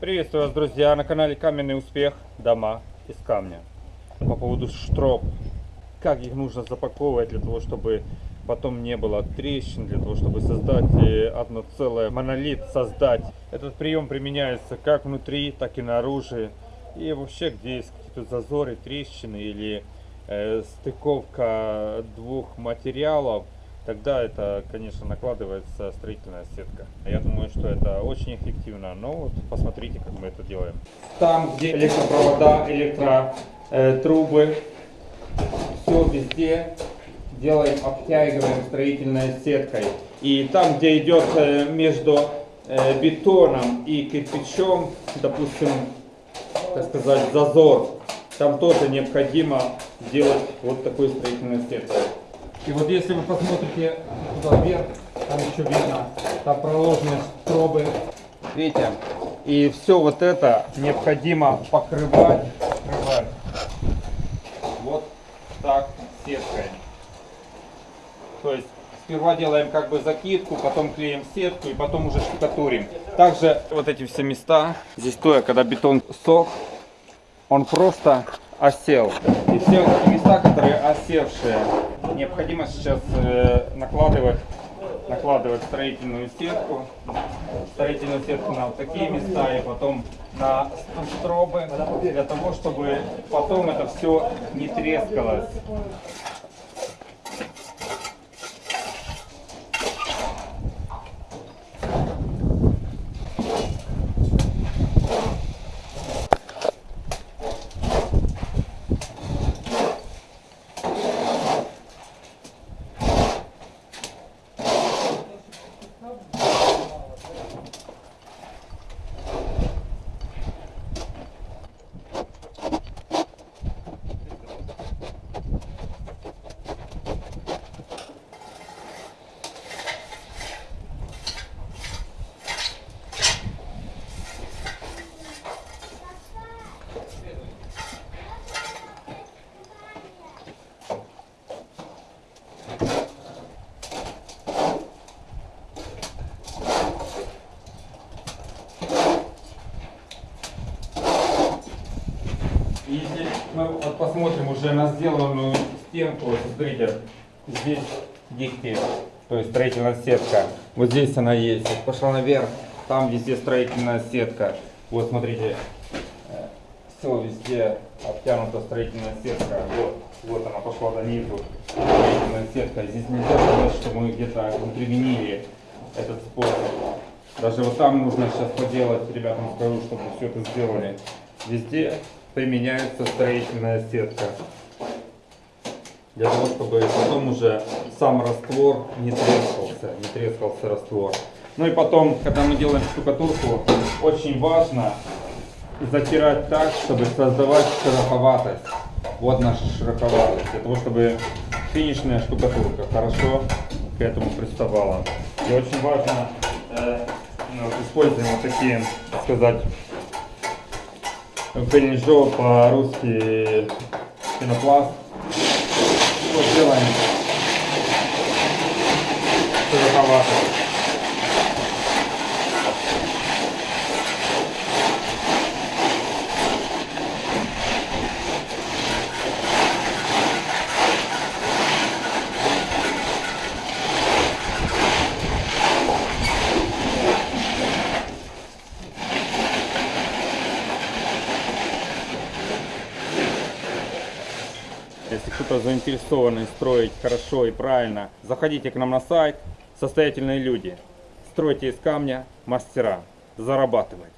Приветствую вас, друзья, на канале Каменный Успех. Дома из камня. По поводу штроп. Как их нужно запаковывать для того, чтобы потом не было трещин, для того, чтобы создать э, одно целое, монолит создать. Этот прием применяется как внутри, так и наружу. И вообще, где есть какие-то зазоры, трещины или э, стыковка двух материалов, тогда это, конечно, накладывается строительная сетка. Я думаю, что это очень эффективно, но вот посмотрите, как мы это делаем. Там, где электропровода, электротрубы, все везде делаем, обтягиваем строительной сеткой. И там, где идет э, между э, бетоном и кирпичом, допустим, так сказать, зазор, там тоже необходимо делать вот такой строительной сеткой. И вот если вы посмотрите туда вверх, там еще видно, там проложены стробы. Видите? И все вот это необходимо покрывать, покрывать вот так сеткой. То есть сперва делаем как бы закидку, потом клеим сетку и потом уже штукатурим. Также вот эти все места, здесь то, когда бетон сох, он просто осел. И все вот эти места, которые осевшие, необходимо сейчас э, накладывать накладывать строительную сетку, строительную сетку на вот такие места и потом на стробы, для того, чтобы потом это все не трескалось. Если мы вот посмотрим уже на сделанную стенку, смотрите, здесь дикти, то есть строительная сетка. Вот здесь она есть. Вот пошла наверх, там везде строительная сетка. Вот смотрите, э, все везде обтянута строительная сетка. Вот, вот она пошла до низу. Строительная сетка. Здесь нельзя сказать, что мы где-то применили этот способ. Даже вот там нужно сейчас поделать, ребятам скажу, чтобы все это сделали. Везде применяется строительная сетка. Для того, чтобы потом уже сам раствор не трескался, не трескался раствор. Ну и потом, когда мы делаем штукатурку, очень важно затирать так, чтобы создавать шероховатость. Вот наша шероховатость. Для того, чтобы финишная штукатурка хорошо к этому приставала. И очень важно э, ну, используем вот такие, так сказать, Бенежо по-русски пенопласт. Вот делаем шероховато. Если кто-то заинтересованный строить хорошо и правильно, заходите к нам на сайт. Состоятельные люди. Стройте из камня, мастера. Зарабатывать.